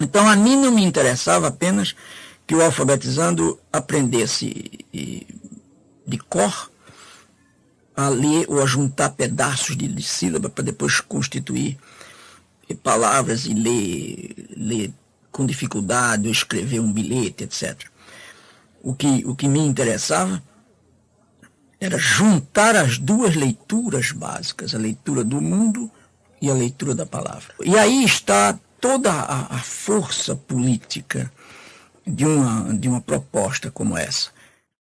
Então a mim não me interessava apenas que o alfabetizando aprendesse de cor a ler ou a juntar pedaços de, sílaba para depois constituir palavras e ler, ler com dificuldade ou escrever um bilhete, etc. O que, o que me interessava era juntar as duas leituras básicas, a leitura do mundo e a leitura da palavra. E aí está toda a, a força política de uma, de uma proposta como essa.